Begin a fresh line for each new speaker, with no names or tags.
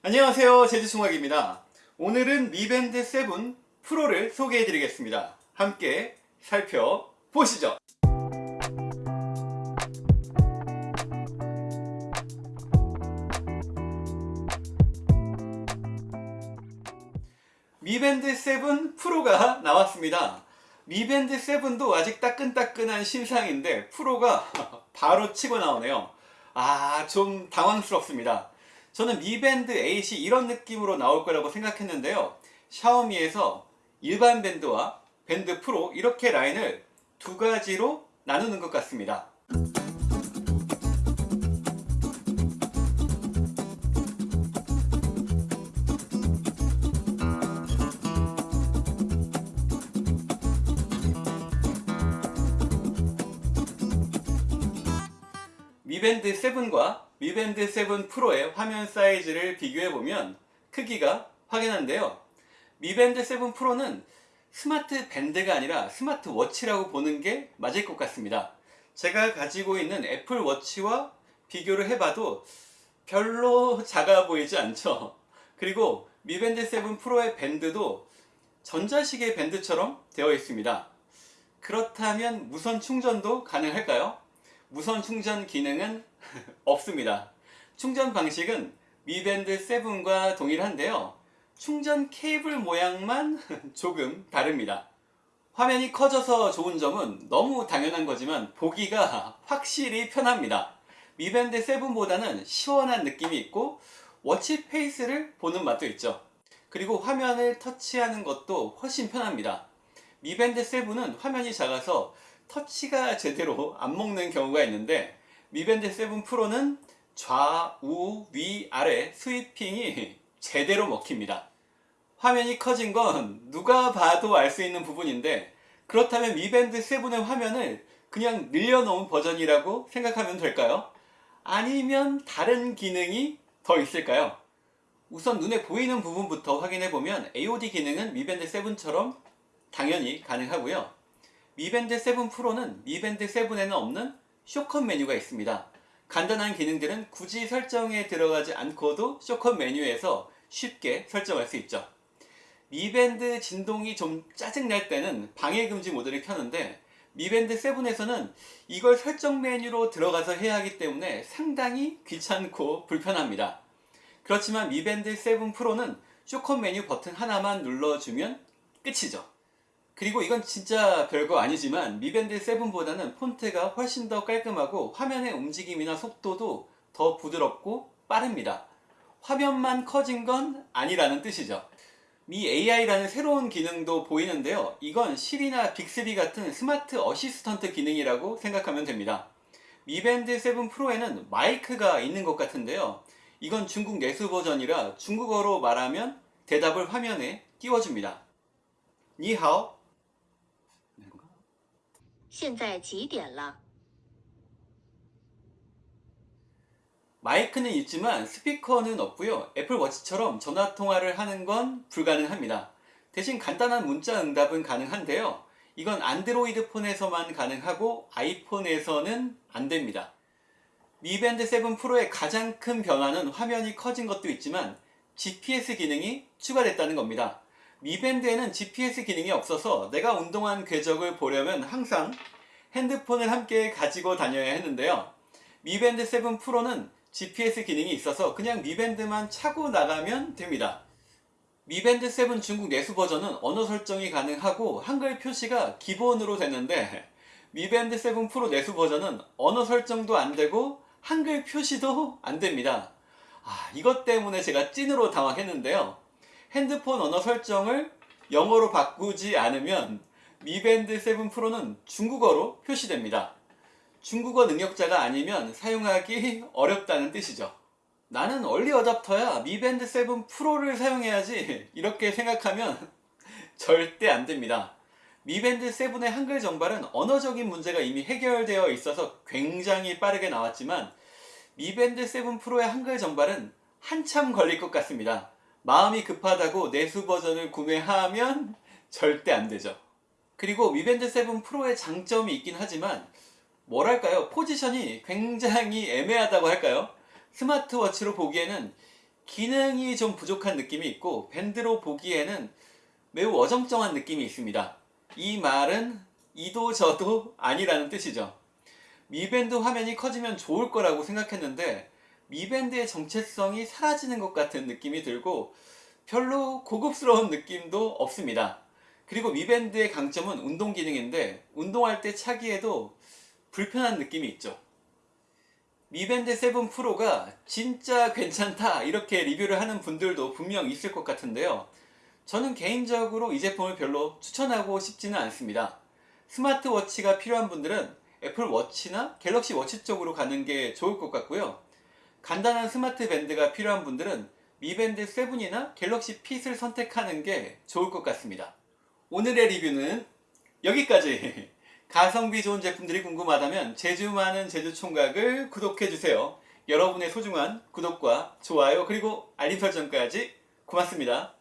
안녕하세요. 제주총각입니다. 오늘은 미밴드 7 프로를 소개해 드리겠습니다. 함께 살펴보시죠. 미밴드 7 프로가 나왔습니다. 미밴드 7도 아직 따끈따끈한 신상인데 프로가 바로 치고 나오네요. 아 좀 당황스럽습니다 저는 미밴드 8이 이런 느낌으로 나올 거라고 생각했는데요. 샤오미에서 일반 밴드와 밴드 프로 이렇게 라인을 두 가지로 나누는 것 같습니다. 미밴드 7과 미밴드 7 프로의 화면 사이즈를 비교해보면 크기가 확연한데요. 미밴드 7 프로는 스마트 밴드가 아니라 스마트 워치라고 보는 게 맞을 것 같습니다. 제가 가지고 있는 애플 워치와 비교를 해봐도 별로 작아 보이지 않죠. 그리고 미밴드 7 프로의 밴드도 전자시계 밴드처럼 되어 있습니다. 그렇다면 무선 충전도 가능할까요? 무선 충전 기능은 없습니다. 충전 방식은 미밴드 7과 동일한데요. 충전 케이블 모양만 조금 다릅니다. 화면이 커져서 좋은 점은 너무 당연한 거지만 보기가 확실히 편합니다. 미밴드 7보다는 시원한 느낌이 있고 watch face를 보는 맛도 있죠. 그리고 화면을 터치하는 것도 훨씬 편합니다. 미밴드 7은 화면이 작아서 터치가 제대로 안 먹는 경우가 있는데 미밴드 7 프로는 좌우 위 아래 sweeping이 제대로 먹힙니다 화면이 커진 건 누가 봐도 알 수 있는 부분인데 그렇다면 미밴드 7의 화면을 그냥 늘려놓은 버전이라고 생각하면 될까요? 아니면 다른 기능이 더 있을까요? 우선 눈에 보이는 부분부터 확인해보면 AOD 기능은 미밴드 7처럼 당연히 가능하고요 미밴드 7 프로는 미밴드 7에는 없는 shortcut 메뉴가 있습니다. 간단한 기능들은 굳이 설정에 들어가지 않고도 shortcut 메뉴에서 쉽게 설정할 수 있죠. 미밴드 진동이 좀 짜증날 때는 방해금지 모드를 켜는데 미밴드 7에서는 이걸 설정 메뉴로 들어가서 해야 하기 때문에 상당히 귀찮고 불편합니다. 그렇지만 미밴드 7 프로는 shortcut 메뉴 버튼 하나만 눌러주면 끝이죠. 그리고 이건 진짜 별거 아니지만 미밴드 7보다는 폰트가 훨씬 더 깔끔하고 화면의 움직임이나 속도도 더 부드럽고 빠릅니다. 화면만 커진 건 아니라는 뜻이죠. 미 AI라는 새로운 기능도 보이는데요. 이건 시리나 빅스비 같은 smart assistant 기능이라고 생각하면 됩니다. 미밴드 7 프로에는 마이크가 있는 것 같은데요. 이건 중국 내수 버전이라 중국어로 말하면 대답을 화면에 띄워줍니다. 니하오
现在几点了？
마이크는 있지만 스피커는 없고요. 애플워치처럼 전화통화를 하는 건 불가능합니다. 대신 간단한 문자 응답은 가능한데요. 이건 안드로이드 폰에서만 가능하고 아이폰에서는 안됩니다. 미밴드 7 프로의 가장 큰 변화는 화면이 커진 것도 있지만 GPS 기능이 추가됐다는 겁니다. 미밴드에는 GPS 기능이 없어서 내가 운동한 궤적을 보려면 항상 핸드폰을 함께 가지고 다녀야 했는데요. 미밴드 7 프로는 GPS 기능이 있어서 그냥 미밴드만 차고 나가면 됩니다. 미밴드 7 중국 내수 버전은 언어 설정이 가능하고 한글 표시가 기본으로 되는데 미밴드 7 프로 내수 버전은 언어 설정도 안되고 한글 표시도 안됩니다. 아, 이것 때문에 제가 찐으로 당황했는데요. 핸드폰 언어 설정을 영어로 바꾸지 않으면 미밴드 7 프로는 중국어로 표시됩니다. 중국어 능력자가 아니면 사용하기 어렵다는 뜻이죠. 나는 얼리 어답터야 미밴드 7 프로를 사용해야지 이렇게 생각하면 절대 안됩니다. 미밴드 7의 한글 정발은 언어적인 문제가 이미 해결되어 있어서 굉장히 빠르게 나왔지만 미밴드 7 프로의 한글 정발은 한참 걸릴 것 같습니다. 마음이 급하다고 내수 버전을 구매하면 절대 안 되죠. 그리고 미밴드 7 프로의 장점이 있긴 하지만 뭐랄까요 포지션이 굉장히 애매하다고 할까요? 스마트워치로 보기에는 기능이 좀 부족한 느낌이 있고 밴드로 보기에는 매우 어정쩡한 느낌이 있습니다. 이 말은 이도 저도 아니라는 뜻이죠. 미밴드 화면이 커지면 좋을 거라고 생각했는데 미밴드의 정체성이 사라지는 것 같은 느낌이 들고 별로 고급스러운 느낌도 없습니다. 그리고 미밴드의 강점은 운동 기능인데 운동할 때 차기에도 불편한 느낌이 있죠. 미밴드 7 프로가 진짜 괜찮다 이렇게 리뷰를 하는 분들도 분명 있을 것 같은데요. 저는 개인적으로 이 제품을 별로 추천하고 싶지는 않습니다. 스마트워치가 필요한 분들은 애플워치나 갤럭시 워치 쪽으로 가는 게 좋을 것 같고요. 간단한 스마트 밴드가 필요한 분들은 미밴드 7이나 갤럭시 핏을 선택하는 게 좋을 것 같습니다. 오늘의 리뷰는 여기까지! 가성비 좋은 제품들이 궁금하다면 제주 많은 제주 총각을 구독해주세요. 여러분의 소중한 구독과 좋아요 그리고 알림 설정까지 고맙습니다.